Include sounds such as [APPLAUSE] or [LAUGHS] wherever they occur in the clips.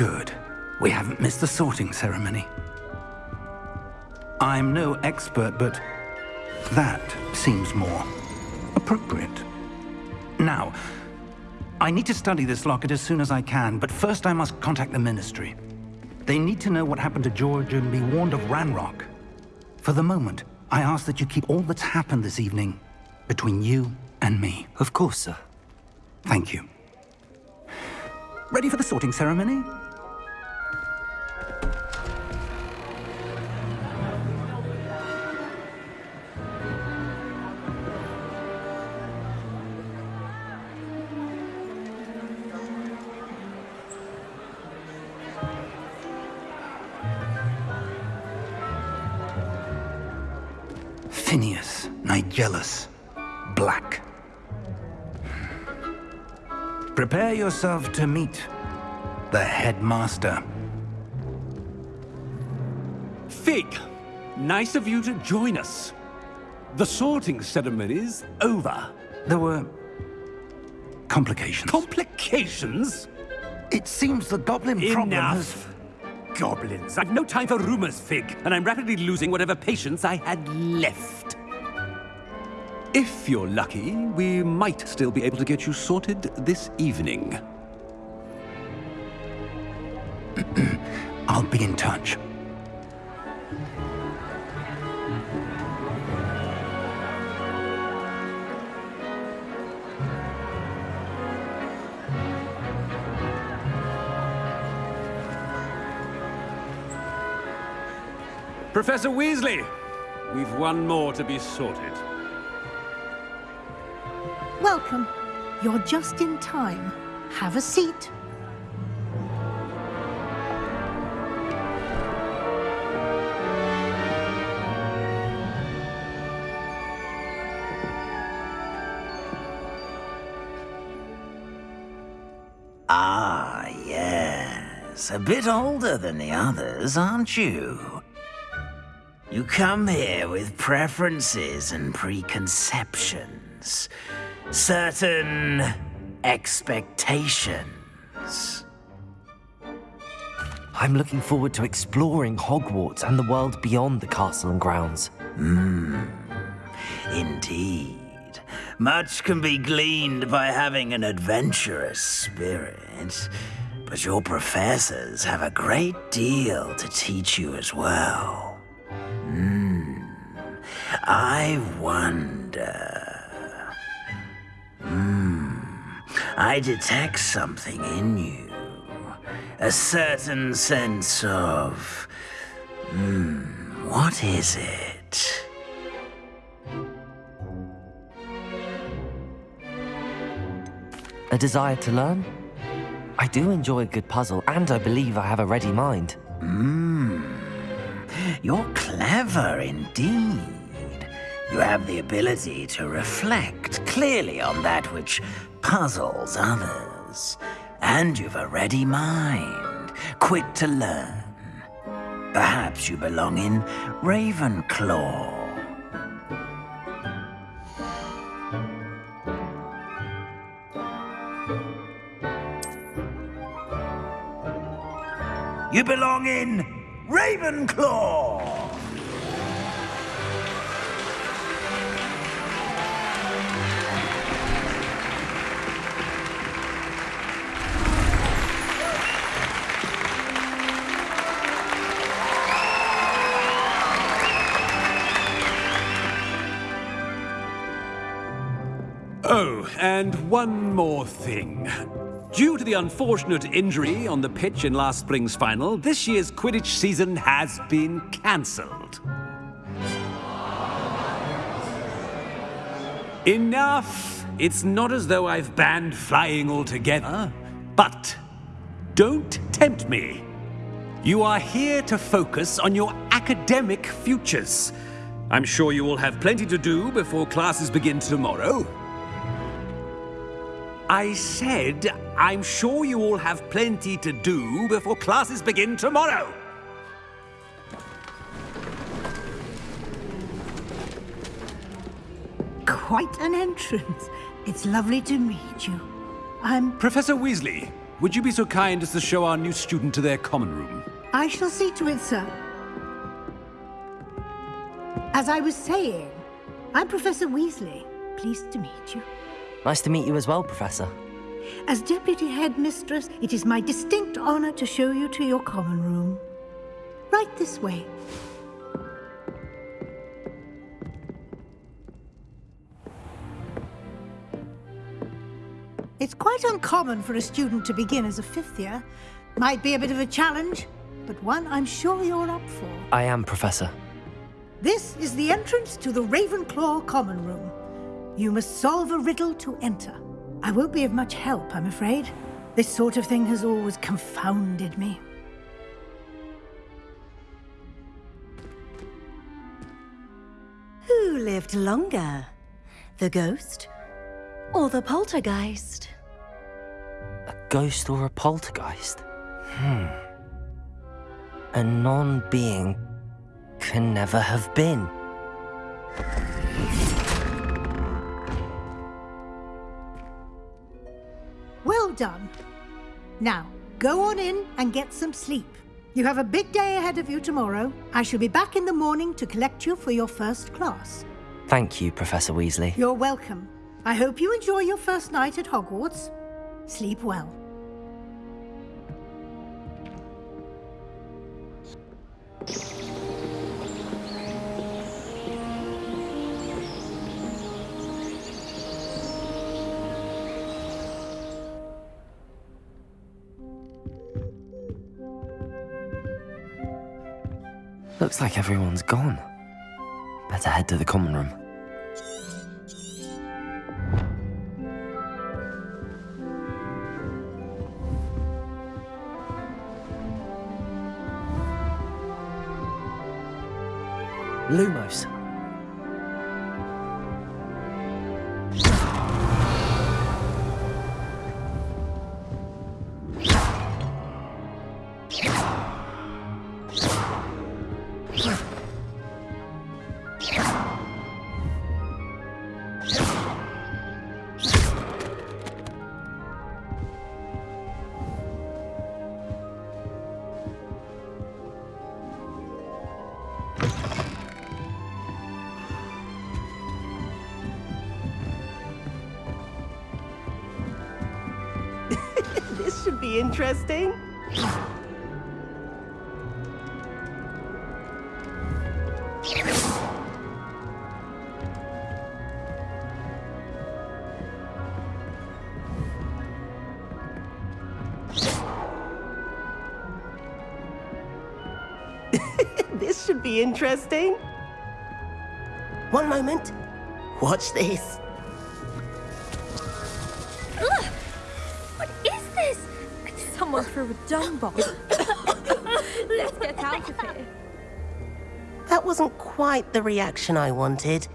Good. We haven't missed the sorting ceremony. I'm no expert, but that seems more appropriate. Now, I need to study this locket as soon as I can, but first I must contact the Ministry. They need to know what happened to George and be warned of Ranrock. For the moment, I ask that you keep all that's happened this evening between you and me. Of course, sir. Thank you. Ready for the sorting ceremony? Nigellus, Black. Prepare yourself to meet the headmaster. Fig, nice of you to join us. The sorting ceremony's over. There were complications. Complications? it seems the goblin problem has... Enough. Goblins. I've no time for rumors, Fig, and I'm rapidly losing whatever patience I had left. If you're lucky, we might still be able to get you sorted this evening. [CLEARS THROAT] I'll be in touch. Professor Weasley, we've one more to be sorted. Welcome. You're just in time. Have a seat. Ah, yes. A bit older than the others, aren't you? You come here with preferences and preconceptions. Certain expectations. I'm looking forward to exploring Hogwarts and the world beyond the castle and grounds. Hmm, Indeed. Much can be gleaned by having an adventurous spirit. But your professors have a great deal to teach you as well. Hmm. I wonder. Hmm. I detect something in you. A certain sense of. Hmm. What is it? A desire to learn? I do enjoy a good puzzle, and I believe I have a ready mind. Mmm. You're clever indeed. You have the ability to reflect clearly on that which puzzles others. And you've a ready mind, quick to learn. Perhaps you belong in Ravenclaw. You belong in Ravenclaw! Oh, and one more thing. Due to the unfortunate injury on the pitch in last spring's final, this year's Quidditch season has been cancelled. Enough! It's not as though I've banned flying altogether, but don't tempt me. You are here to focus on your academic futures. I'm sure you will have plenty to do before classes begin tomorrow. I said, I'm sure you all have plenty to do before classes begin tomorrow. Quite an entrance. It's lovely to meet you. I'm... Professor Weasley, would you be so kind as to show our new student to their common room? I shall see to it, sir. As I was saying, I'm Professor Weasley. Pleased to meet you. Nice to meet you as well, Professor. As Deputy Headmistress, it is my distinct honor to show you to your common room. Right this way. It's quite uncommon for a student to begin as a fifth year. Might be a bit of a challenge, but one I'm sure you're up for. I am, Professor. This is the entrance to the Ravenclaw Common Room. You must solve a riddle to enter. I won't be of much help, I'm afraid. This sort of thing has always confounded me. Who lived longer? The ghost or the poltergeist? A ghost or a poltergeist? Hmm. A non-being can never have been. Done. Now, go on in and get some sleep. You have a big day ahead of you tomorrow. I shall be back in the morning to collect you for your first class. Thank you, Professor Weasley. You're welcome. I hope you enjoy your first night at Hogwarts. Sleep well. Looks like everyone's gone. Better head to the common room. Lumos. This should be interesting. [LAUGHS] this should be interesting. One moment. Watch this. Someone threw a dung bomb. [COUGHS] Let's get out of here. That wasn't quite the reaction I wanted.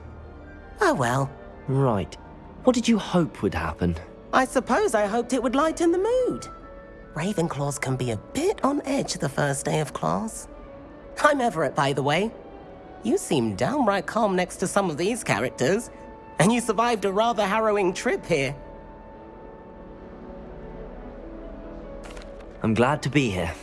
Oh well. Right. What did you hope would happen? I suppose I hoped it would lighten the mood. Ravenclaws can be a bit on edge the first day of class. I'm Everett, by the way. You seem downright calm next to some of these characters, and you survived a rather harrowing trip here. I'm glad to be here.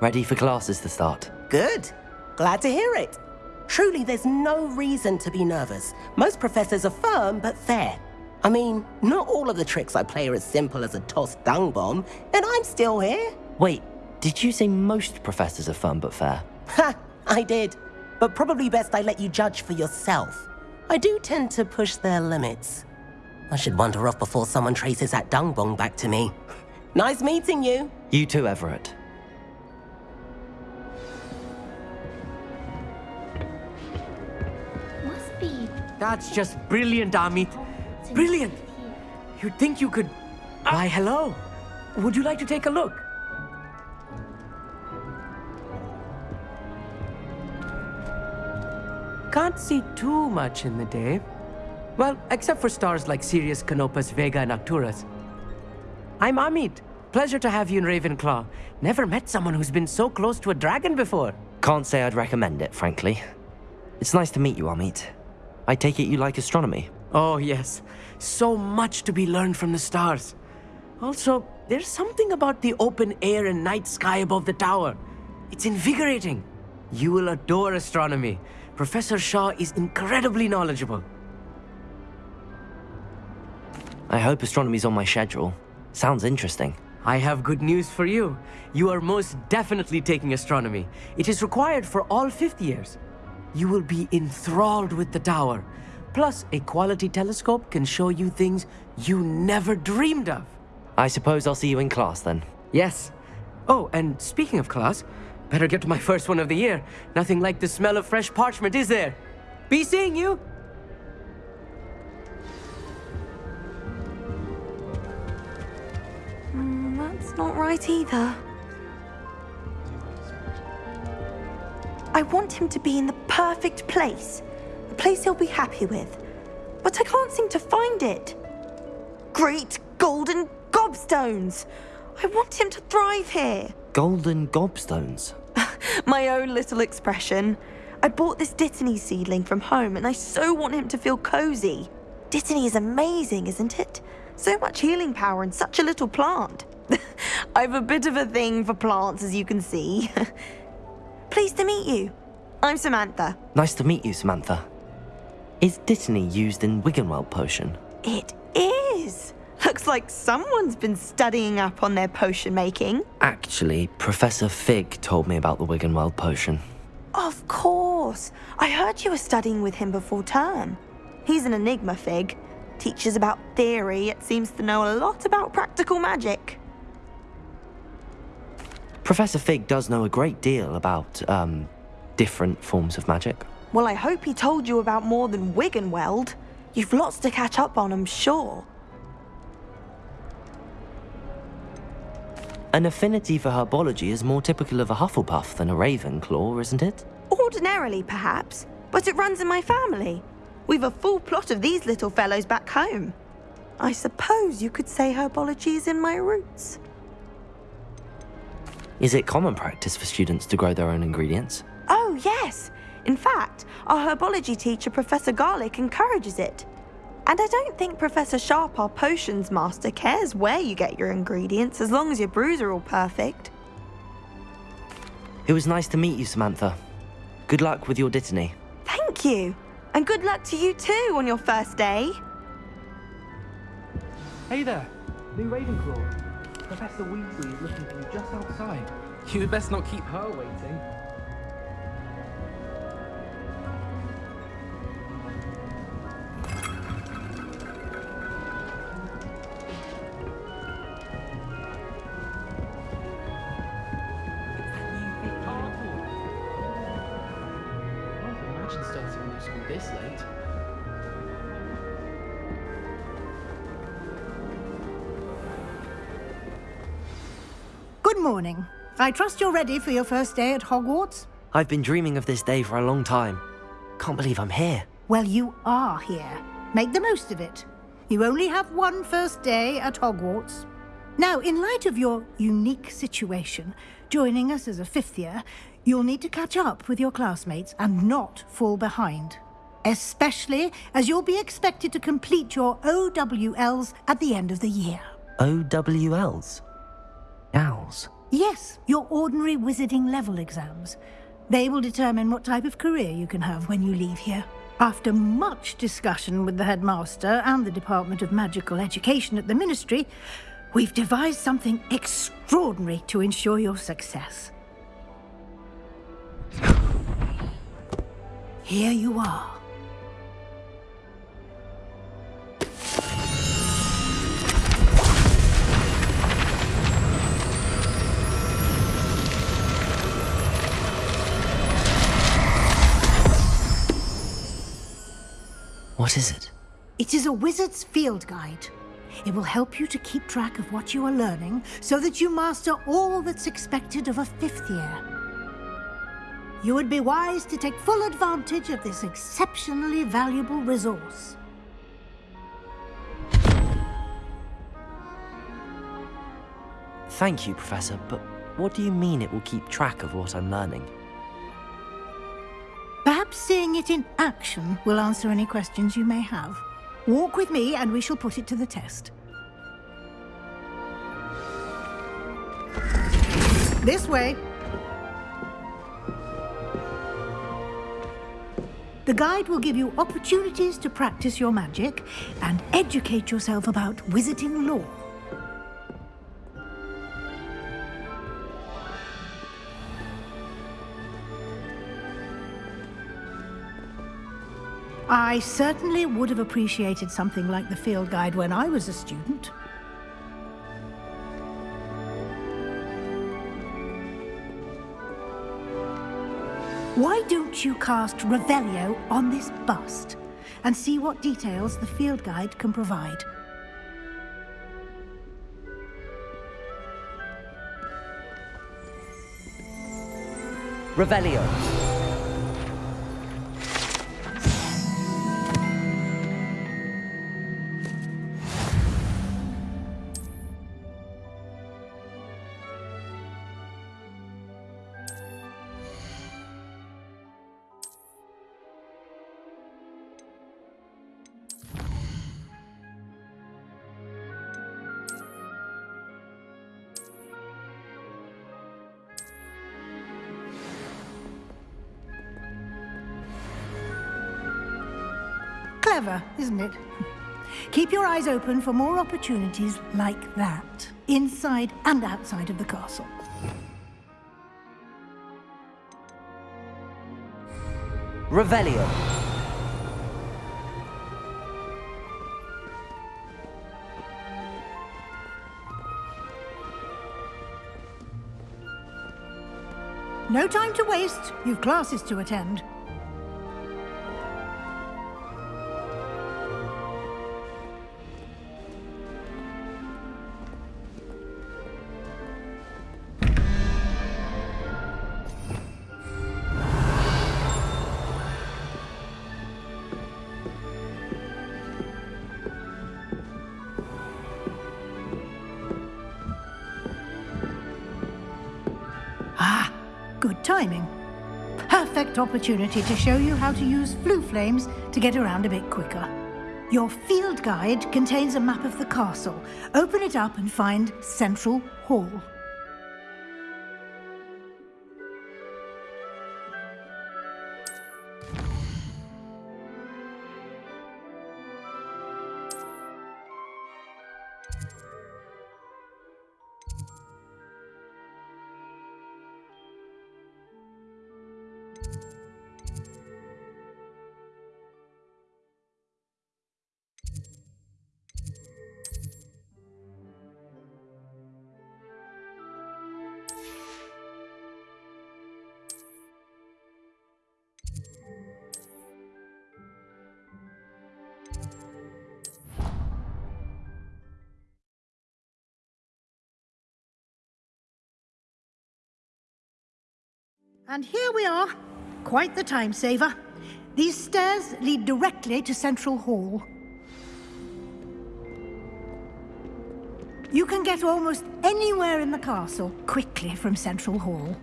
Ready for classes to start. Good. Glad to hear it. Truly, there's no reason to be nervous. Most professors are firm but fair. I mean, not all of the tricks I play are as simple as a tossed dung bomb, and I'm still here. Wait, did you say most professors are firm but fair? Ha! I did. But probably best I let you judge for yourself. I do tend to push their limits. I should wander off before someone traces that dung bomb back to me. [LAUGHS] Nice meeting you. You too, Everett. Must be. That's just brilliant, Amit. Brilliant! You'd think you could... Ah! Why, hello. Would you like to take a look? Can't see too much in the day. Well, except for stars like Sirius, Canopus, Vega, and Arcturus. I'm Amit. Pleasure to have you in Ravenclaw. Never met someone who's been so close to a dragon before. Can't say I'd recommend it, frankly. It's nice to meet you, Amit. I take it you like astronomy. Oh, yes. So much to be learned from the stars. Also, There's something about the open air and night sky above the tower. It's invigorating. You will adore astronomy. Professor Shah is incredibly knowledgeable. I hope astronomy's on my schedule. Sounds interesting. I have good news for you. You are most definitely taking astronomy. It is required for all fifth years. You will be enthralled with the tower. Plus, a quality telescope can show you things you never dreamed of. I suppose I'll see you in class then. Yes. Oh, and speaking of class, better get to my first one of the year. Nothing like the smell of fresh parchment, is there? Be seeing you! Not right either. I want him to be in the perfect place. A place he'll be happy with. But I can't seem to find it. Great golden gobstones! I want him to thrive here. Golden gobstones? [LAUGHS] My own little expression. I bought this Dittany seedling from home and I so want him to feel cozy. Dittany is amazing, isn't it? So much healing power in such a little plant. [LAUGHS] I've a bit of a thing for plants, as you can see. [LAUGHS] Pleased to meet you. I'm Samantha. Nice to meet you, Samantha. Is Dittany used in Wiggenweld potion? It is. Looks like someone's been studying up on their potion making. Actually, Professor Fig told me about the Wiggenweld potion. Of course. I heard you were studying with him before term. He's an enigma, Fig. Teaches about theory, yet seems to know a lot about practical magic. Professor Fig does know a great deal about, um, different forms of magic. Well, I hope he told you about more than Wiggenweld. You've lots to catch up on, I'm sure. An affinity for herbology is more typical of a Hufflepuff than a Ravenclaw, isn't it? Ordinarily, perhaps, but it runs in my family. We've a full plot of these little fellows back home. I suppose you could say herbology is in my roots. Is it common practice for students to grow their own ingredients? Oh, yes. In fact, our herbology teacher, Professor Garlick, encourages it. And I don't think Professor Sharp, our potions master, cares where you get your ingredients as long as your brews are all perfect. It was nice to meet you, Samantha. Good luck with your Dittany. Thank you. And good luck to you too on your first day. Hey there, new Ravenclaw. Professor Weasley is looking for you just outside. You'd best not keep her waiting. Morning. I trust you're ready for your first day at Hogwarts? I've been dreaming of this day for a long time. Can't believe I'm here. Well, you are here. Make the most of it. You only have one first day at Hogwarts. Now, in light of your unique situation, joining us as a fifth year, you'll need to catch up with your classmates and not fall behind. Especially as you'll be expected to complete your OWLs at the end of the year. OWLs? Owls? Yes, your ordinary wizarding level exams. They will determine what type of career you can have when you leave here. After much discussion with the headmaster and the Department of Magical Education at the Ministry, we've devised something extraordinary to ensure your success. Here you are. What is it? It is a wizard's field guide. It will help you to keep track of what you are learning so that you master all that's expected of a fifth year. You would be wise to take full advantage of this exceptionally valuable resource. Thank you, Professor, but what do you mean it will keep track of what I'm learning? Perhaps seeing it in action will answer any questions you may have. Walk with me and we shall put it to the test. This way. The guide will give you opportunities to practice your magic and educate yourself about wizarding lore. I certainly would have appreciated something like the field guide when I was a student. Why don't you cast Revelio on this bust and see what details the field guide can provide? Revelio. Eyes open for more opportunities like that, inside and outside of the castle. Revelio. No time to waste. You've classes to attend. Opportunity to show you how to use Floo Flames to get around a bit quicker. Your field guide contains a map of the castle. Open it up and find Central Hall. And here we are. Quite the time saver. These stairs lead directly to Central Hall. You can get almost anywhere in the castle quickly from Central Hall.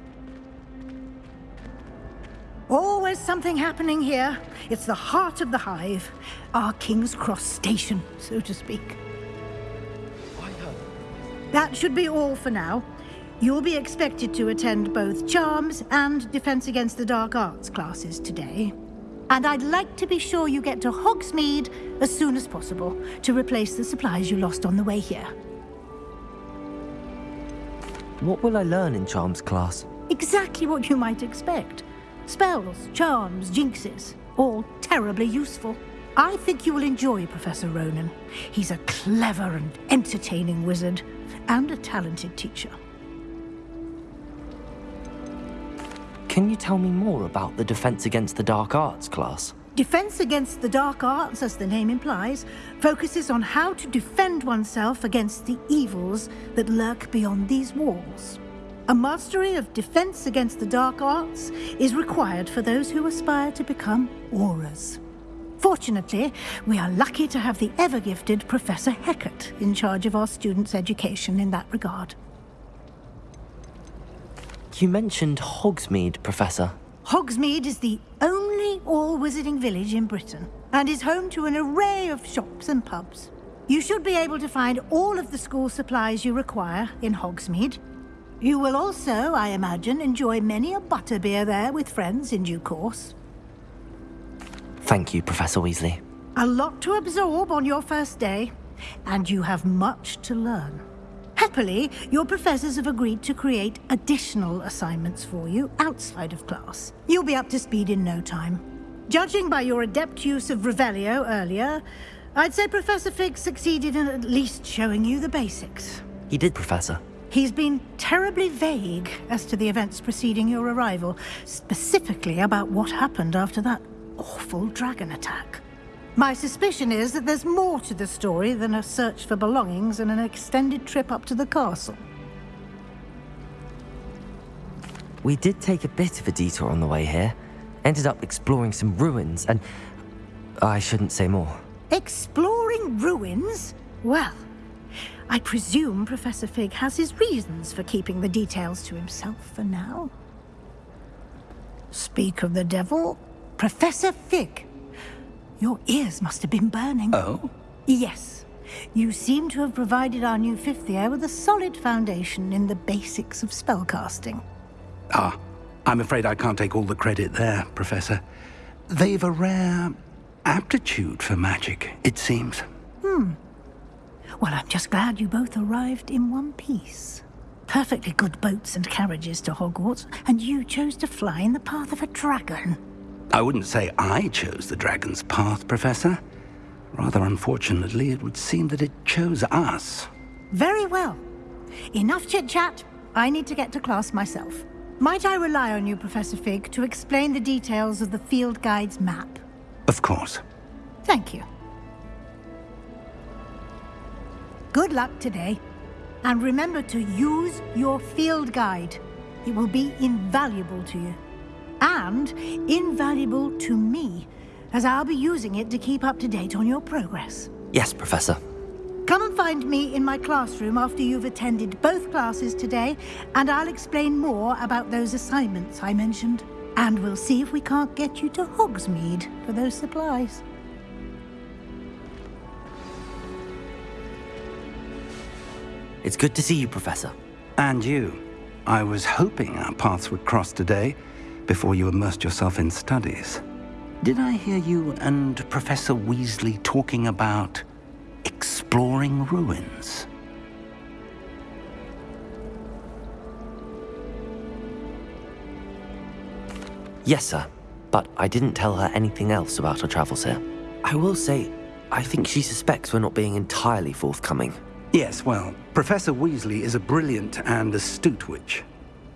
Always something happening here. It's the heart of the hive. Our King's Cross station, so to speak. Uh, that should be all for now. You'll be expected to attend both Charms and Defense Against the Dark Arts classes today. And I'd like to be sure you get to Hogsmeade as soon as possible to replace the supplies you lost on the way here. What will I learn in Charms class? Exactly what you might expect. Spells, charms, jinxes, all terribly useful. I think you will enjoy Professor Ronen. He's a clever and entertaining wizard, and a talented teacher. Can you tell me more about the Defense Against the Dark Arts class? Defense Against the Dark Arts, as the name implies, focuses on how to defend oneself against the evils that lurk beyond these walls. A mastery of Defense Against the Dark Arts is required for those who aspire to become Aurors. Fortunately, we are lucky to have the ever-gifted Professor Hecat in charge of our students' education in that regard. You mentioned Hogsmeade, Professor. Hogsmeade is the only all-wizarding village in Britain and is home to an array of shops and pubs. You should be able to find all of the school supplies you require in Hogsmeade. You will also, I imagine, enjoy many a butterbeer there with friends in due course. Thank you, Professor Weasley. A lot to absorb on your first day, and you have much to learn. Happily, your professors have agreed to create additional assignments for you outside of class. You'll be up to speed in no time. Judging by your adept use of Revelio earlier, I'd say Professor Fig succeeded in at least showing you the basics. He did, Professor. He's been terribly vague as to the events preceding your arrival, specifically about what happened after that awful dragon attack. My suspicion is that there's more to the story than a search for belongings and an extended trip up to the castle. We did take a bit of a detour on the way here. Ended up exploring some ruins, and I shouldn't say more. Exploring ruins? Well, I presume Professor Fig has his reasons for keeping the details to himself for now. Speak of the devil, Professor Fig. Your ears must have been burning. Oh? Yes. You seem to have provided our new fifth year with a solid foundation in the basics of spellcasting. Ah, I'm afraid I can't take all the credit there, Professor. They've a rare aptitude for magic, it seems. Hmm. Well, I'm just glad you both arrived in one piece. Perfectly good boats and carriages to Hogwarts, and you chose to fly in the path of a dragon. I wouldn't say I chose the dragon's path, Professor. Rather unfortunately, it would seem that it chose us. Very well. Enough chit-chat. I need to get to class myself. Might I rely on you, Professor Fig, to explain the details of the field guide's map? Of course. Thank you. Good luck today. And remember to use your field guide. It will be invaluable to you. And invaluable to me, as I'll be using it to keep up to date on your progress. Yes, Professor. Come and find me in my classroom after you've attended both classes today, and I'll explain more about those assignments I mentioned. And we'll see if we can't get you to Hogsmeade for those supplies. It's good to see you, Professor. And you. I was hoping our paths would cross today, before you immersed yourself in studies. Did I hear you and Professor Weasley talking about exploring ruins? Yes, sir. But I didn't tell her anything else about our travels here. I will say, I think she suspects we're not being entirely forthcoming. Yes, well, Professor Weasley is a brilliant and astute witch.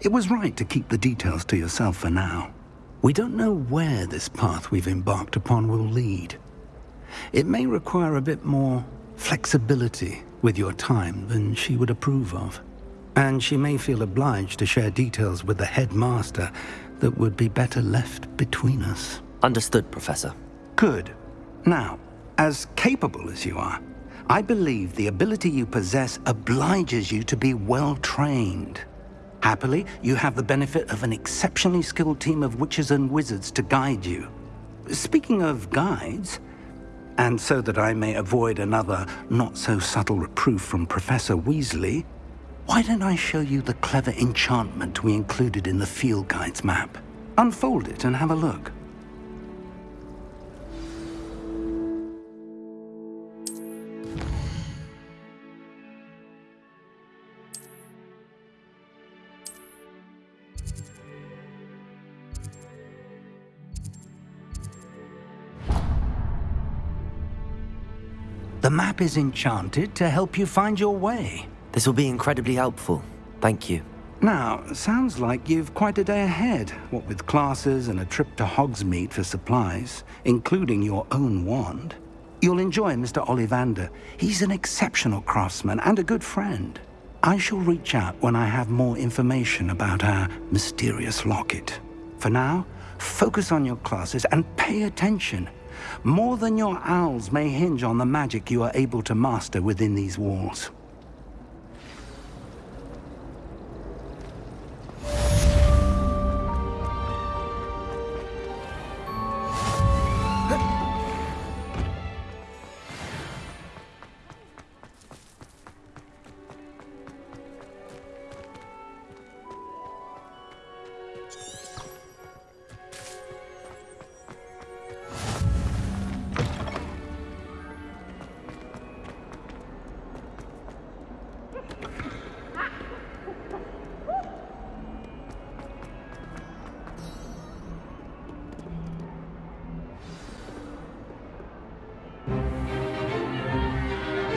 It was right to keep the details to yourself for now. We don't know where this path we've embarked upon will lead. It may require a bit more flexibility with your time than she would approve of. And she may feel obliged to share details with the headmaster that would be better left between us. Understood, Professor. Good. Now, as capable as you are, I believe the ability you possess obliges you to be well trained. Happily, you have the benefit of an exceptionally skilled team of witches and wizards to guide you. Speaking of guides, and so that I may avoid another not-so-subtle reproof from Professor Weasley, why don't I show you the clever enchantment we included in the field guide's map? Unfold it and have a look. The map is enchanted to help you find your way. This will be incredibly helpful. Thank you. Now, sounds like you've quite a day ahead, what with classes and a trip to Hogsmeade for supplies, including your own wand. You'll enjoy Mr. Ollivander. He's an exceptional craftsman and a good friend. I shall reach out when I have more information about our mysterious locket. For now, focus on your classes and pay attention. More than your owls may hinge on the magic you are able to master within these walls.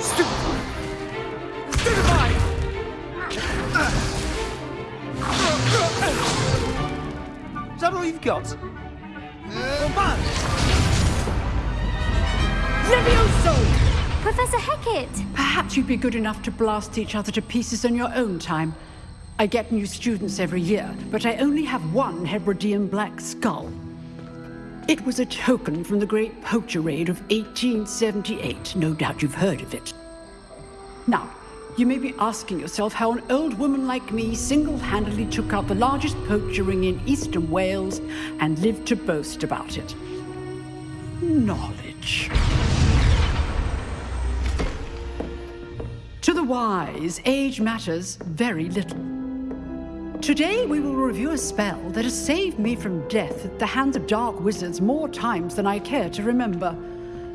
Stupefy! Is that all you've got? Uh, oh, man! Levioso! Professor Hecat. Perhaps you'd be good enough to blast each other to pieces in your own time. I get new students every year, but I only have one Hebridean black skull. It was a token from the Great Poacher Raid of 1878. No doubt you've heard of it. Now, you may be asking yourself how an old woman like me single-handedly took out the largest poacher ring in eastern Wales and lived to boast about it. Knowledge. To the wise, age matters very little. Today we will review a spell that has saved me from death at the hands of dark wizards more times than I care to remember.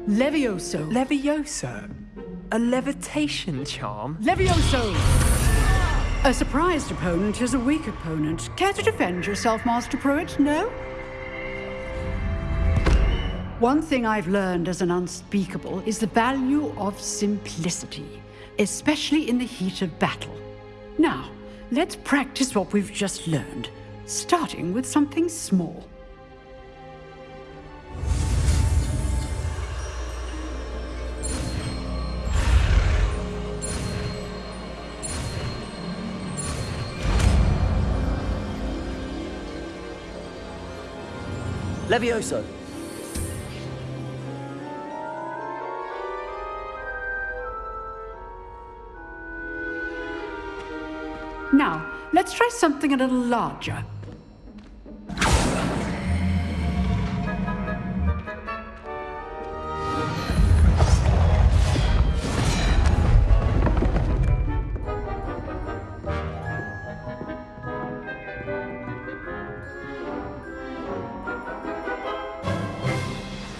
Levioso. Levioso? A levitation charm? Levioso! A surprised opponent is a weak opponent. Care to defend yourself, Master Prewett? No? One thing I've learned as an unspeakable is the value of simplicity, especially in the heat of battle. Now, let's practice what we've just learned, starting with something small. Levioso. Now, let's try something a little larger.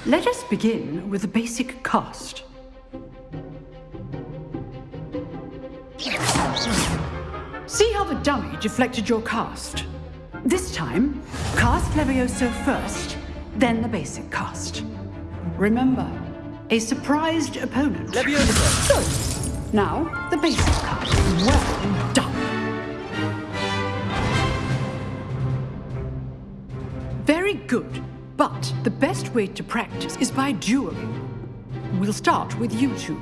Let us begin with the basic cast. Dummy deflected your cast? This time, cast Levioso first, then the basic cast. Remember, a surprised opponent. Levioso! Good. Now, the basic cast. Well done. Very good, but the best way to practice is by dueling. We'll start with you two.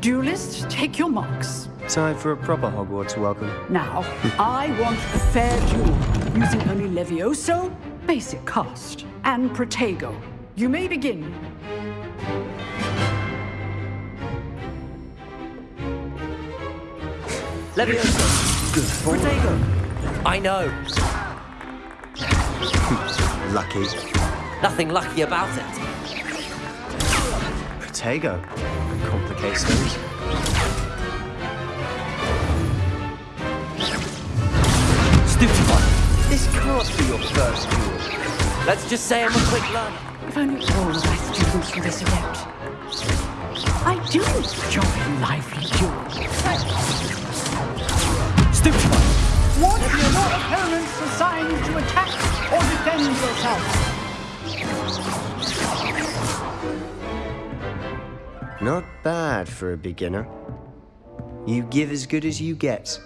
Duelists, take your marks. Time for a proper Hogwarts welcome. Now, I want a fair duel, using only Levioso, basic cast, and Protego. You may begin. Levioso. Good form. Protego. I know. Lucky. Nothing lucky about it. Protego. Complicates things. Stupefy. This can't be your first duel. Let's just say I'm a quick learner. If only all of my students were this adept. I do enjoy lively duels. Stupefy. What if your opponent's assigned to attack or defend yourself? Not bad for a beginner. You give as good as you get.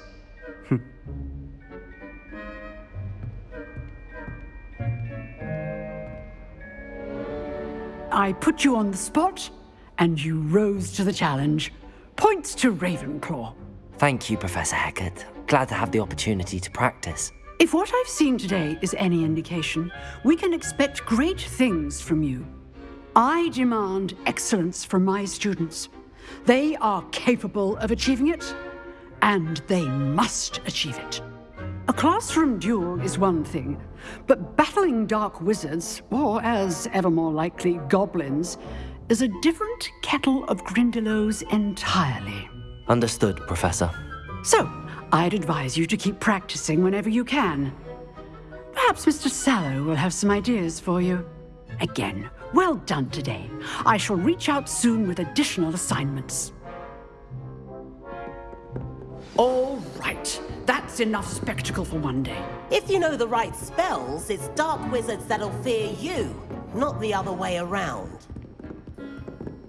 I put you on the spot, and you rose to the challenge. Points to Ravenclaw. Thank you, Professor Hecat. Glad to have the opportunity to practice. If what I've seen today is any indication, we can expect great things from you. I demand excellence from my students. They are capable of achieving it, and they must achieve it. A classroom duel is one thing, but battling dark wizards, or as ever more likely, goblins, is a different kettle of Grindylows entirely. Understood, Professor. So, I'd advise you to keep practicing whenever you can. Perhaps Mr. Sallow will have some ideas for you. Again, well done today. I shall reach out soon with additional assignments. All right, that's enough spectacle for one day. If you know the right spells, it's dark wizards that'll fear you, not the other way around.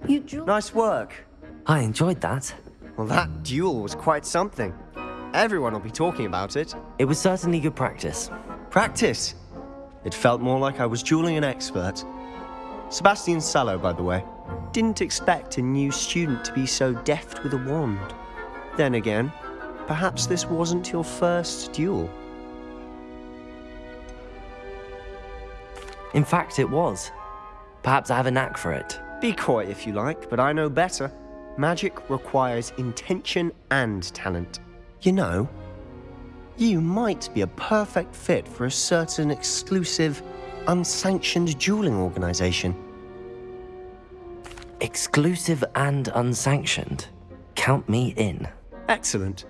You drew. Nice work. I enjoyed that. Well, that duel was quite something. Everyone will be talking about it. It was certainly good practice. Practice. It felt more like I was dueling an expert. Sebastian Sallow, by the way. Didn't expect a new student to be so deft with a wand. Then again, perhaps this wasn't your first duel. In fact, it was. Perhaps I have a knack for it. Be coy if you like, but I know better. Magic requires intention and talent. You know, you might be a perfect fit for a certain exclusive, unsanctioned dueling organization. Exclusive and unsanctioned. Count me in. Excellent.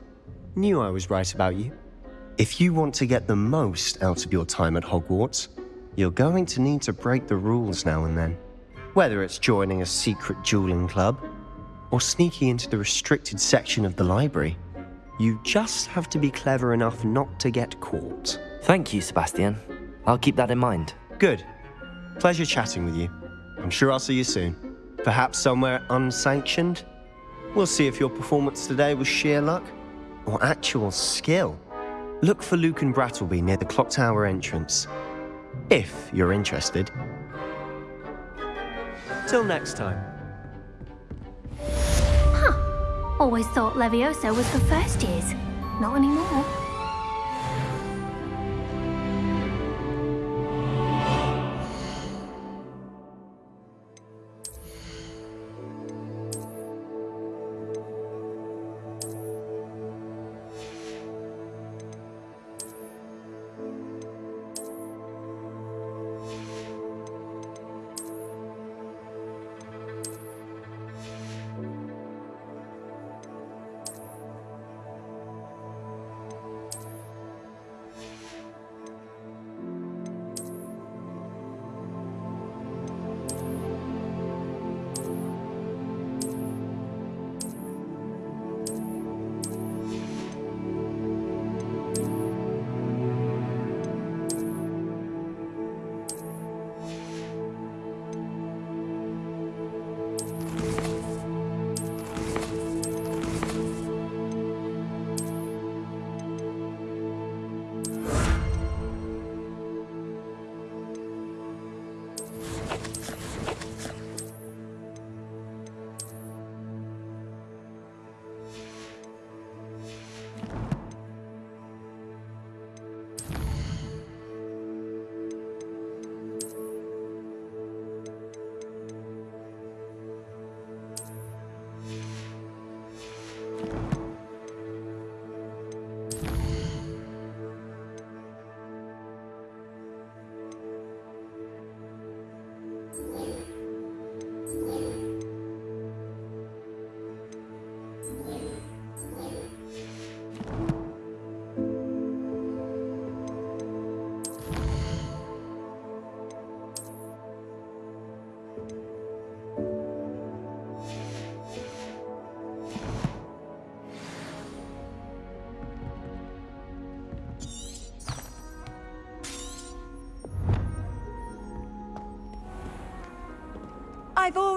Knew I was right about you. If you want to get the most out of your time at Hogwarts, you're going to need to break the rules now and then. Whether it's joining a secret dueling club, or sneaking into the restricted section of the library, you just have to be clever enough not to get caught. Thank you, Sebastian. I'll keep that in mind. Good. Pleasure chatting with you. I'm sure I'll see you soon. Perhaps somewhere unsanctioned? We'll see if your performance today was sheer luck or actual skill. Look for Lucan Brattleby near the clock tower entrance. If you're interested. Till next time. Huh. Always thought Levioso was for first years. Not anymore.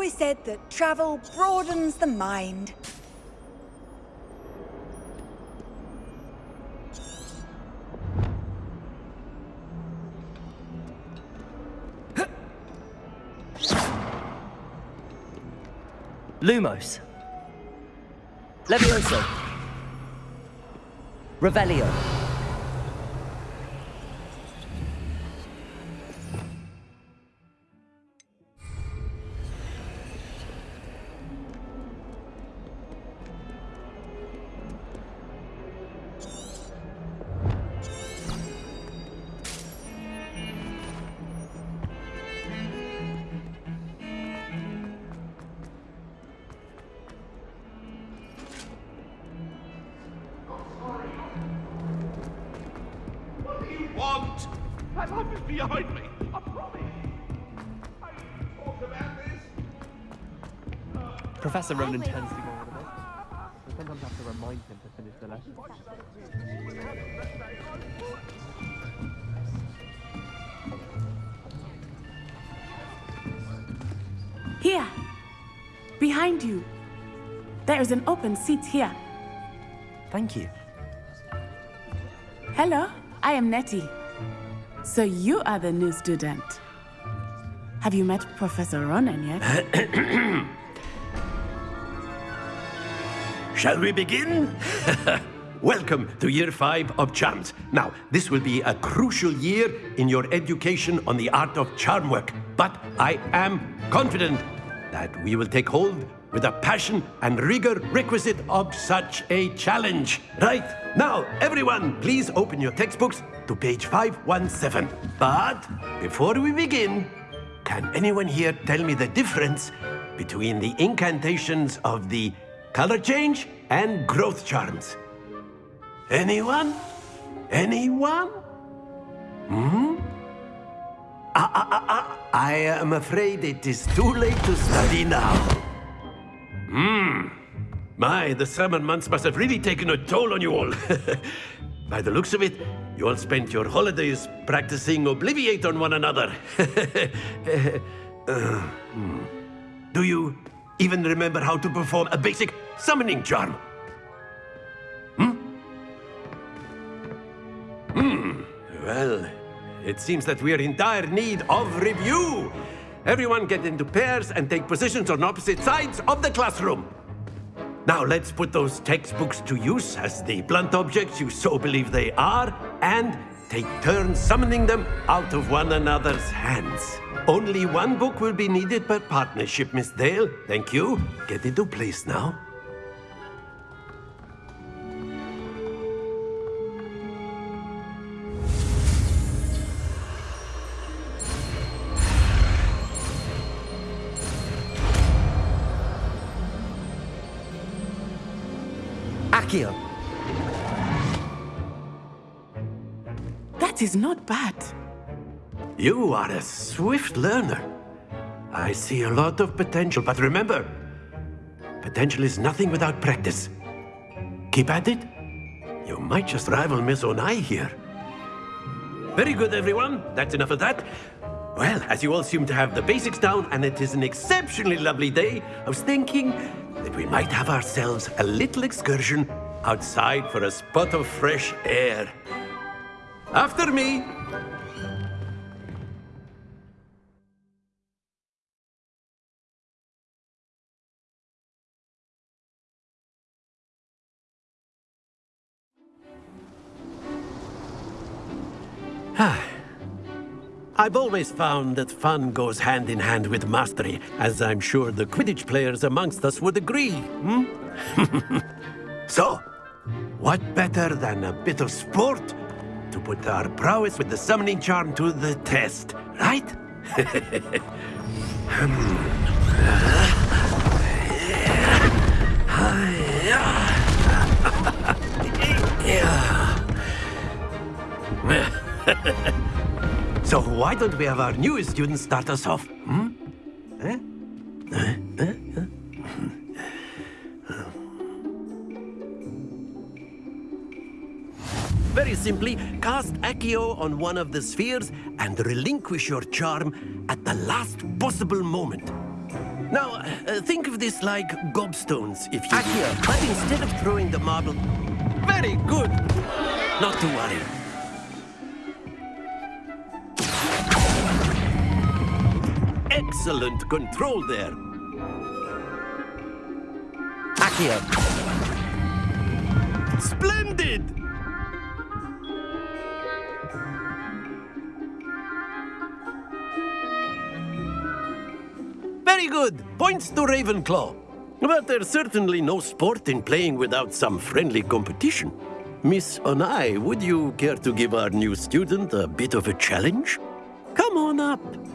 Always said that travel broadens the mind. Lumos. Levioso. Revelio. Professor Ronen tends to go on a bit. I sometimes have to remind him to finish the lesson. Here. Behind you. There is an open seat here. Thank you. Hello, I am Nettie. So you are the new student. Have you met Professor Ronen yet? [COUGHS] Shall we begin? [LAUGHS] Welcome to year five of charms. Now, this will be a crucial year in your education on the art of charm work, but I am confident that we will take hold with the passion and rigor requisite of such a challenge. Right, now, everyone, please open your textbooks to page 517. But before we begin, can anyone here tell me the difference between the incantations of the color change and growth charms? Anyone? Anyone? Hmm? Ah, ah, ah, ah. I am afraid it is too late to study now. Hmm. My, the summer months must have really taken a toll on you all. [LAUGHS] By the looks of it, you all spent your holidays practicing Obliviate on one another. [LAUGHS] Uh, hmm. Do you even remember how to perform a basic summoning charm? Hmm. Hmm. Well, it seems that we are in dire need of review. Everyone get into pairs and take positions on opposite sides of the classroom. Now let's put those textbooks to use as the blunt objects you so believe they are, and take turns summoning them out of one another's hands. Only one book will be needed per partnership, Miss Dale. Thank you. Get into place now. Accio! That is not bad. You are a swift learner. I see a lot of potential, but remember, potential is nothing without practice. Keep at it. You might just rival Miss Onai here. Very good, everyone. That's enough of that. Well, as you all seem to have the basics down, and it is an exceptionally lovely day, I was thinking that we might have ourselves a little excursion outside for a spot of fresh air. After me! I've always found that fun goes hand in hand with mastery, as I'm sure the Quidditch players amongst us would agree, hmm? [LAUGHS] so, what better than a bit of sport to put our prowess with the summoning charm to the test, right? [LAUGHS] [LAUGHS] so why don't we have our newest student start us off? Hmm? Eh? Eh? Eh? Very simply, cast Accio on one of the spheres and relinquish your charm at the last possible moment. Now, uh, think of this like gobstones, if you Accio, but instead of throwing the marble... Very good! Not to worry. Excellent control there. Accio! Splendid! Very good. Points to Ravenclaw. But there's certainly no sport in playing without some friendly competition. Miss Onai, would you care to give our new student a bit of a challenge? Come on up.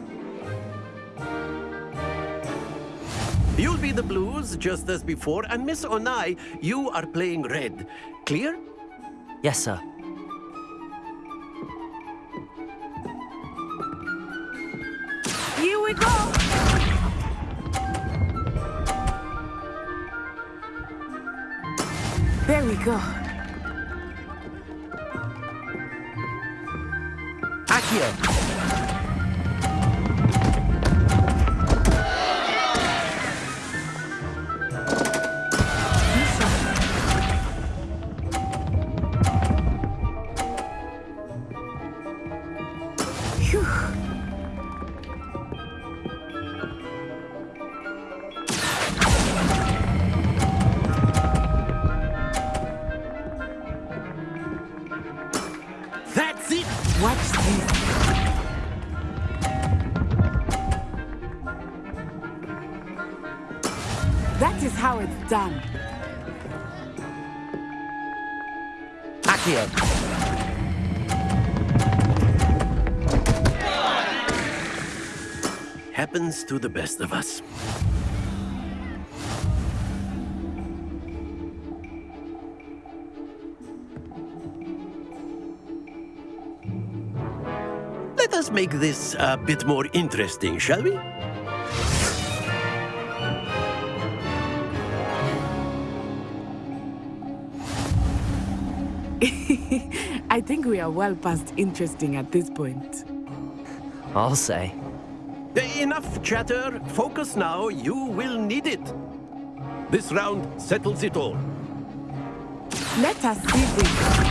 You'll be the blues, just as before, and Miss Onai, you are playing red. Clear? Yes, sir. Here we go! There we go. Accio! To the best of us. Let us make this a bit more interesting, shall we? [LAUGHS] I think we are well past interesting at this point. I'll say. Enough chatter. Focus now. You will need it. This round settles it all. Let us see this.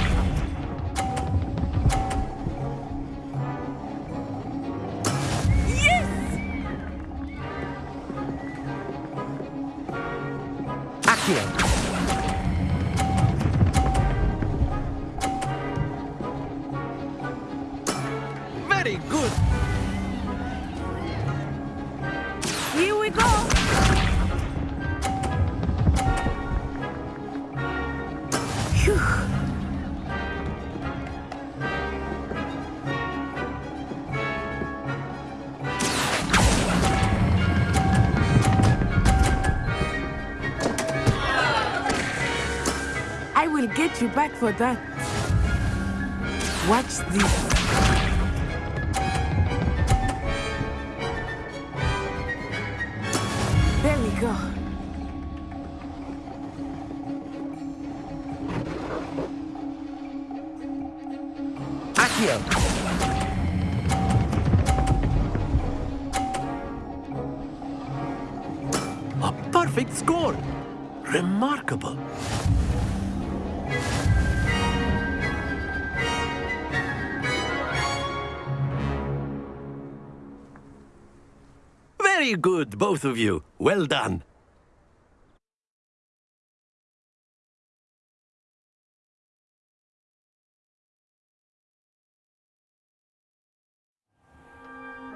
Back for that. Watch this. Very good, both of you. Well done.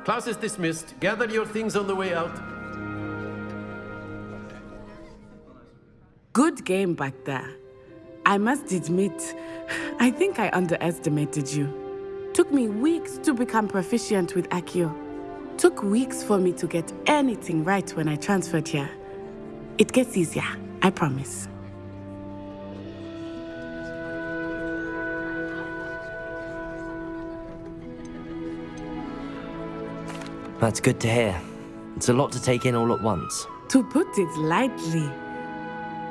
Class is dismissed. Gather your things on the way out. Good game back there. I must admit, [SIGHS] I think I underestimated you. Took me weeks to become proficient with Accio. Took weeks for me to get anything right when I transferred here. It gets easier, I promise. That's good to hear. It's a lot to take in all at once. To put it lightly,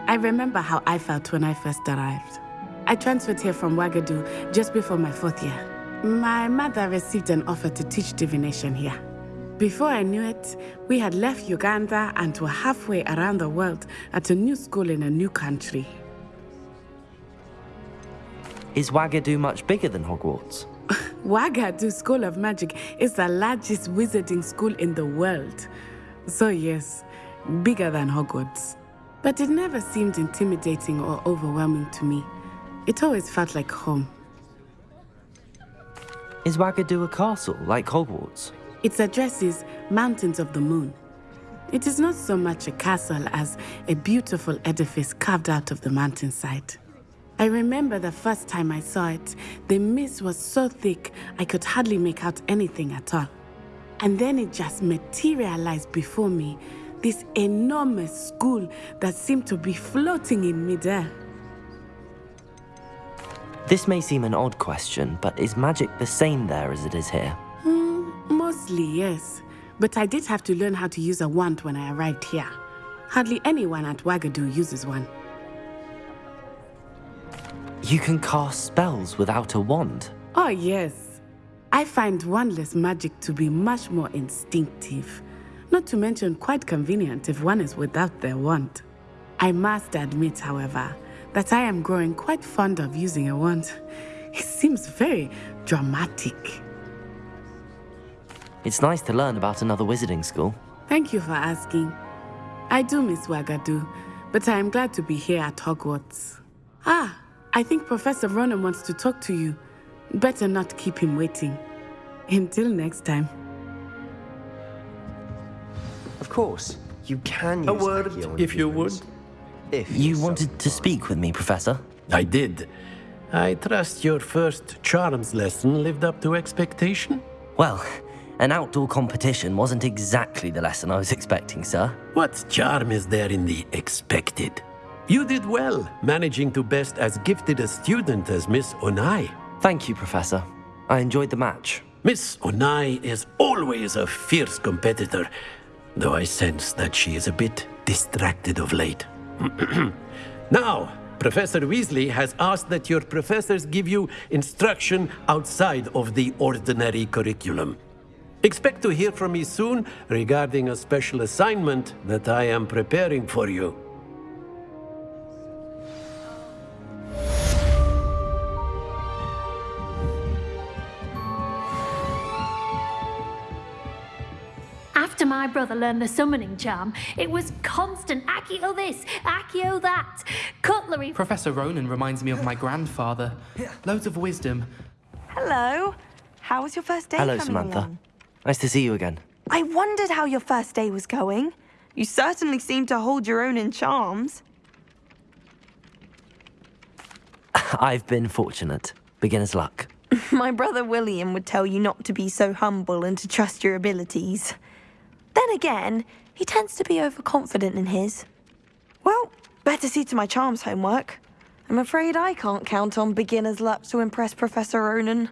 I remember how I felt when I first arrived. I transferred here from Wagadu just before my fourth year. My mother received an offer to teach divination here. Before I knew it, we had left Uganda and were halfway around the world at a new school in a new country. Is Wagadu much bigger than Hogwarts? [LAUGHS] Wagadu School of Magic is the largest wizarding school in the world. So, yes, bigger than Hogwarts. But it never seemed intimidating or overwhelming to me. It always felt like home. Is Wagadu a castle, like Hogwarts? Its address is Mountains of the Moon. It is not so much a castle as a beautiful edifice carved out of the mountainside. I remember the first time I saw it, the mist was so thick I could hardly make out anything at all. And then it just materialized before me, this enormous school that seemed to be floating in midair. This may seem an odd question, but is magic the same there as it is here? Hmm, mostly, yes. But I did have to learn how to use a wand when I arrived here. Hardly anyone at Wagadu uses one. You can cast spells without a wand. Oh, yes. I find wandless magic to be much more instinctive. Not to mention quite convenient if one is without their wand. I must admit, however, that I am growing quite fond of using a wand. It seems very dramatic. It's nice to learn about another wizarding school. Thank you for asking. I do miss Wagadu, but I am glad to be here at Hogwarts. Ah, I think Professor Ronen wants to talk to you. Better not keep him waiting. Until next time. Of course. You can A use word, Accio if you would. If You wanted to speak with me, Professor? I did. I trust your first charms lesson lived up to expectation? Well, an outdoor competition wasn't exactly the lesson I was expecting, sir. What charm is there in the expected? You did well, managing to best as gifted a student as Miss Onai. Thank you, Professor. I enjoyed the match. Miss Onai is always a fierce competitor, though I sense that she is a bit distracted of late. [CLEARS THROAT] now, Professor Weasley has asked that your professors give you instruction outside of the ordinary curriculum. Expect to hear from me soon regarding a special assignment that I am preparing for you. After my brother learned the summoning charm, it was constant Accio this, Accio that, cutlery. Professor Ronen reminds me of my grandfather. Loads of wisdom. Hello. How was your first day Hello, coming Samantha. along? Nice to see you again. I wondered how your first day was going. You certainly seem to hold your own in charms. [LAUGHS] I've been fortunate. Beginner's luck. [LAUGHS] My brother William would tell you not to be so humble and to trust your abilities. Then again, he tends to be overconfident in his. Well, better see to my charms homework. I'm afraid I can't count on beginner's luck to impress Professor Ronen.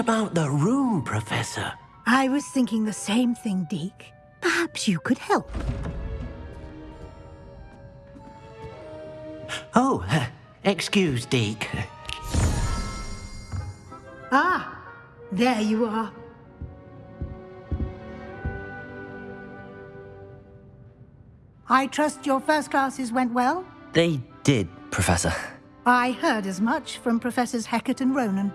About the room, Professor? I was thinking the same thing, Deke. Perhaps you could help. Oh, uh, [LAUGHS] excuse, Deke. Ah, there you are. I trust your first classes went well? They did, Professor. I heard as much from Professors Hecat and Ronen.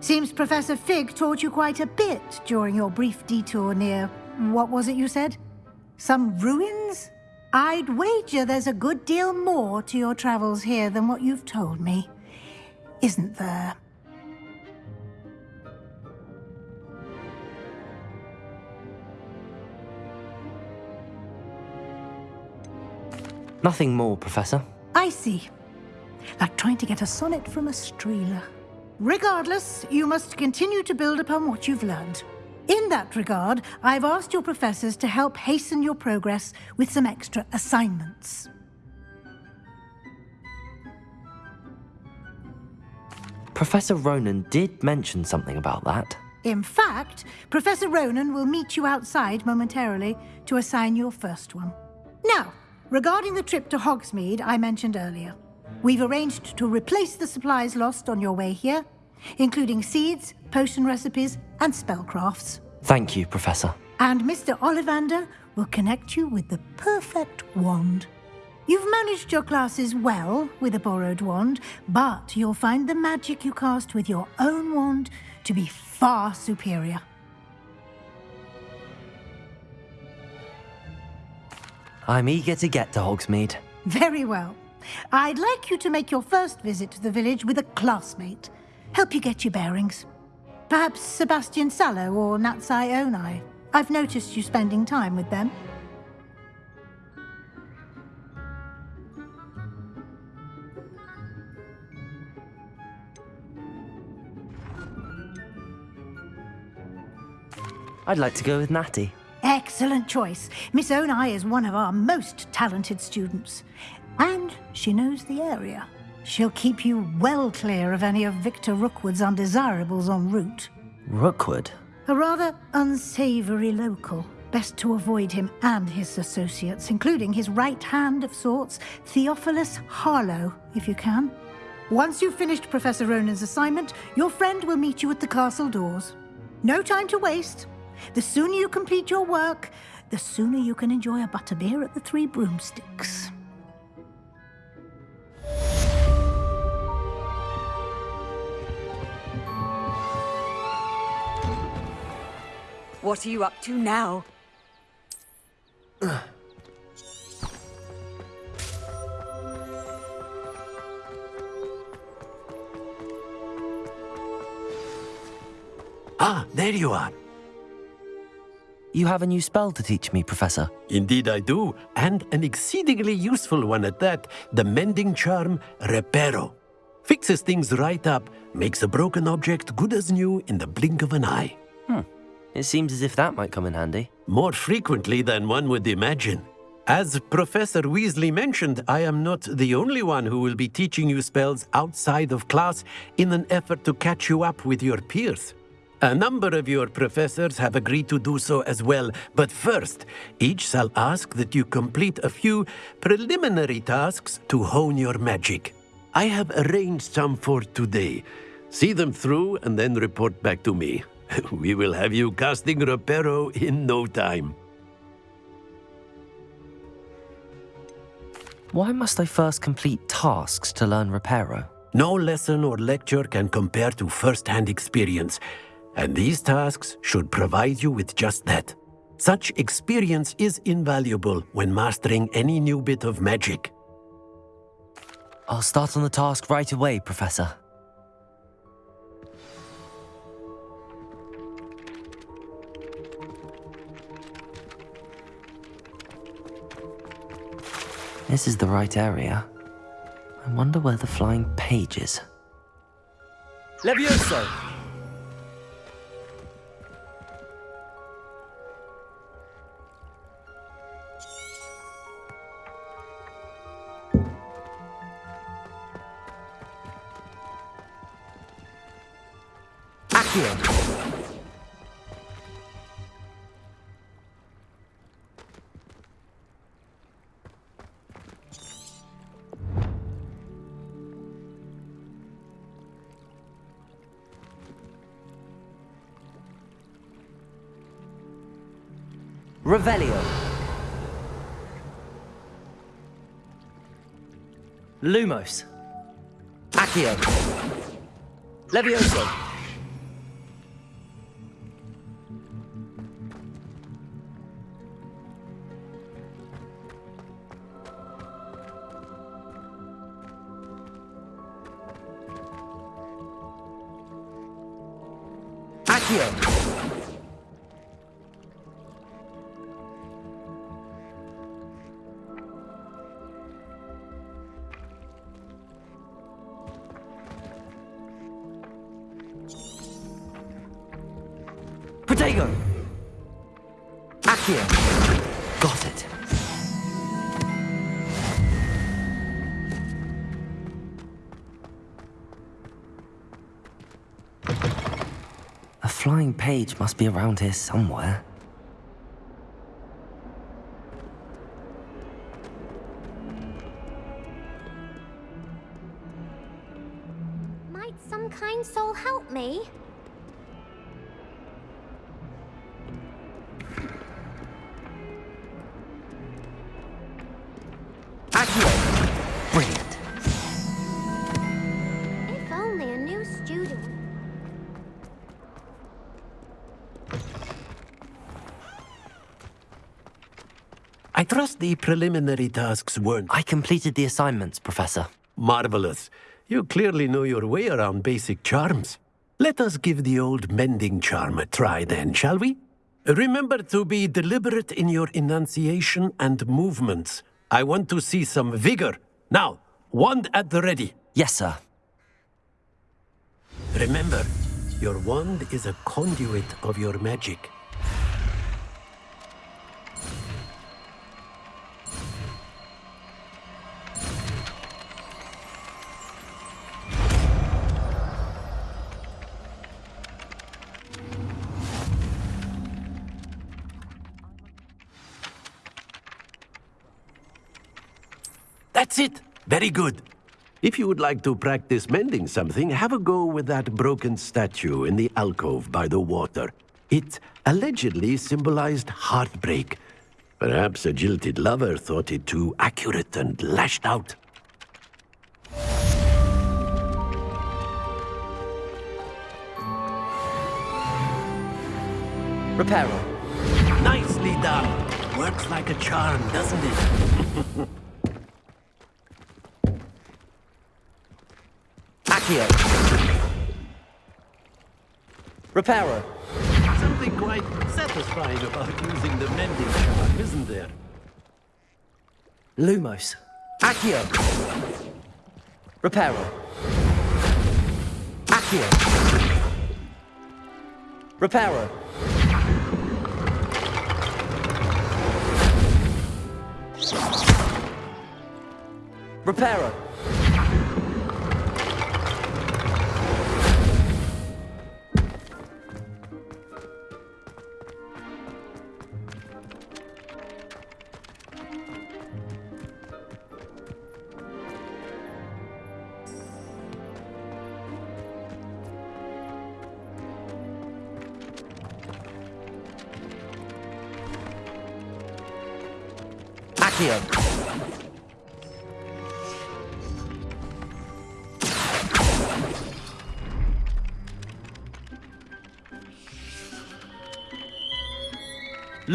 Seems Professor Fig taught you quite a bit during your brief detour near... what was it you said? Some ruins? I'd wager there's a good deal more to your travels here than what you've told me. Isn't there? Nothing more, Professor. I see. Like trying to get a sonnet from a streeler. Regardless, you must continue to build upon what you've learned. In that regard, I've asked your professors to help hasten your progress with some extra assignments. Professor Ronen did mention something about that. In fact, Professor Ronen will meet you outside momentarily to assign your first one. Now, regarding the trip to Hogsmeade I mentioned earlier, we've arranged to replace the supplies lost on your way here, including seeds, potion recipes, and spellcrafts. Thank you, Professor. And Mr. Ollivander will connect you with the perfect wand. You've managed your classes well with a borrowed wand, but you'll find the magic you cast with your own wand to be far superior. I'm eager to get to Hogsmeade. Very well. I'd like you to make your first visit to the village with a classmate. Help you get your bearings. Perhaps Sebastian Sallow or Natsai Onai. I've noticed you spending time with them. I'd like to go with Natty. Excellent choice. Miss Onai is one of our most talented students. And she knows the area. She'll keep you well clear of any of Victor Rookwood's undesirables en route. Rookwood? A rather unsavory local. Best to avoid him and his associates, including his right hand of sorts, Theophilus Harlow, if you can. Once you've finished Professor Ronen's assignment, your friend will meet you at the castle doors. No time to waste. The sooner you complete your work, the sooner you can enjoy a butterbeer at the Three Broomsticks. What are you up to now? Ah, there you are. You have a new spell to teach me, Professor. Indeed I do, and an exceedingly useful one at that. The mending charm, Reparo. Fixes things right up, makes a broken object good as new in the blink of an eye. Hmm. It seems as if that might come in handy. More frequently than one would imagine. As Professor Weasley mentioned, I am not the only one who will be teaching you spells outside of class in an effort to catch you up with your peers. A number of your professors have agreed to do so as well, but first, each shall ask that you complete a few preliminary tasks to hone your magic. I have arranged some for today. See them through and then report back to me. [LAUGHS] we will have you casting Reparo in no time. Why must I first complete tasks to learn Reparo? No lesson or lecture can compare to first-hand experience, and these tasks should provide you with just that. Such experience is invaluable when mastering any new bit of magic. I'll start on the task right away, Professor. This is the right area. I wonder where the flying page is. Levioso! Lumos. Accio. Levioso. Flying page must be around here somewhere. The preliminary tasks weren't... I completed the assignments, Professor. Marvelous. You clearly know your way around basic charms. Let us give the old mending charm a try then, shall we? Remember to be deliberate in your enunciation and movements. I want to see some vigor. Now, wand at the ready. Yes, sir. Remember, your wand is a conduit of your magic. That's it. Very good. If you would like to practice mending something, have a go with that broken statue in the alcove by the water. It allegedly symbolized heartbreak. Perhaps a jilted lover thought it too accurate and lashed out. Reparo. Nicely done. Works like a charm, doesn't it? [LAUGHS] Accio. Reparo. Something quite satisfying about using the mending charm, isn't there? Lumos. Accio. Reparo. Accio. Reparo. Reparo.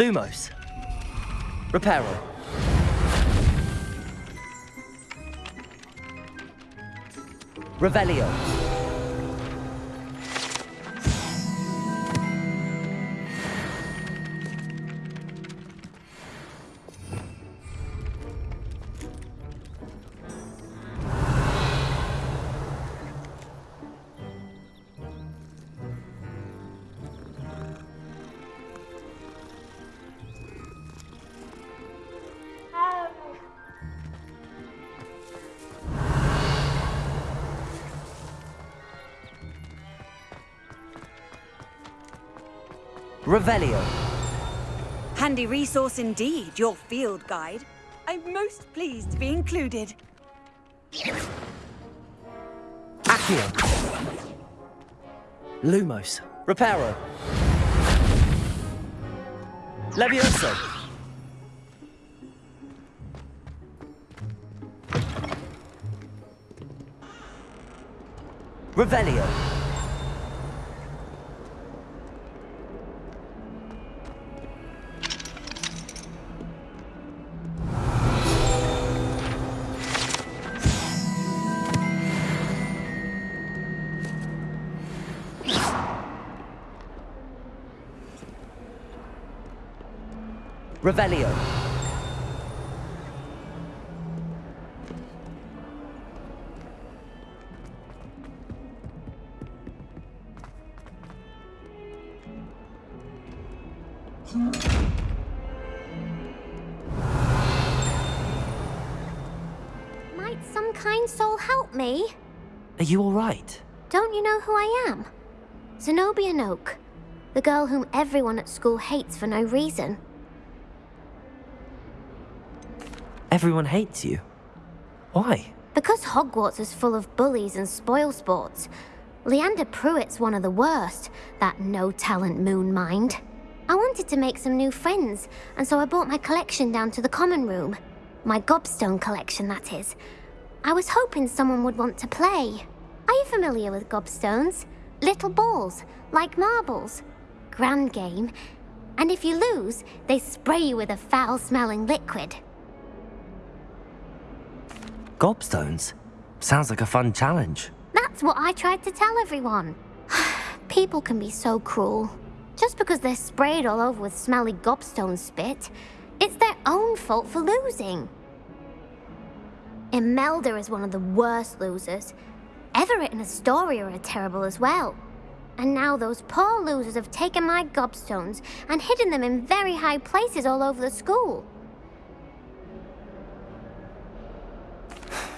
Lumos. Reparo. Revelio. Revelio. Handy resource indeed, your field guide. I'm most pleased to be included. Accio. Lumos. Reparo. Levioso. Revelio. Revelio. Might some kind soul help me? Are you alright? Don't you know who I am? Zenobia Noke, the girl whom everyone at school hates for no reason. Everyone hates you. Why? Because Hogwarts is full of bullies and spoil sports. Leander Prewett's one of the worst, that no-talent moon mind. I wanted to make some new friends, and so I brought my collection down to the common room. My gobstone collection, that is. I was hoping someone would want to play. Are you familiar with gobstones? Little balls, like marbles. Grand game. And if you lose, they spray you with a foul-smelling liquid. Gobstones? Sounds like a fun challenge. That's what I tried to tell everyone. [SIGHS] People can be so cruel. Just because they're sprayed all over with smelly gobstone spit, it's their own fault for losing. Imelda is one of the worst losers. Everett and Astoria are terrible as well. And now those poor losers have taken my gobstones and hidden them in very high places all over the school.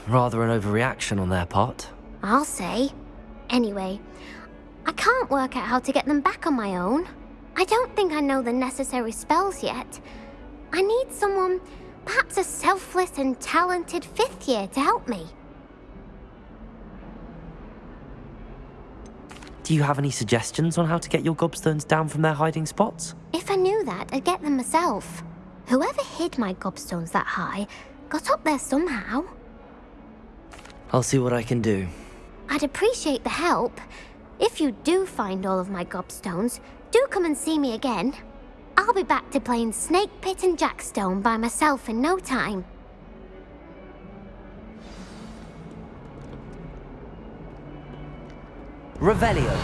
Rather an overreaction on their part. I'll say. Anyway, I can't work out how to get them back on my own. I don't think I know the necessary spells yet. I need someone Perhaps a selfless and talented fifth year to help me. Do you have any suggestions on how to get your gobstones down from their hiding spots? If I knew that, I'd get them myself. Whoever hid my gobstones that high got up there somehow. I'll see what I can do. I'd appreciate the help. If you do find all of my gobstones, do come and see me again. I'll be back to playing Snake Pit and Jackstone by myself in no time. Revelio.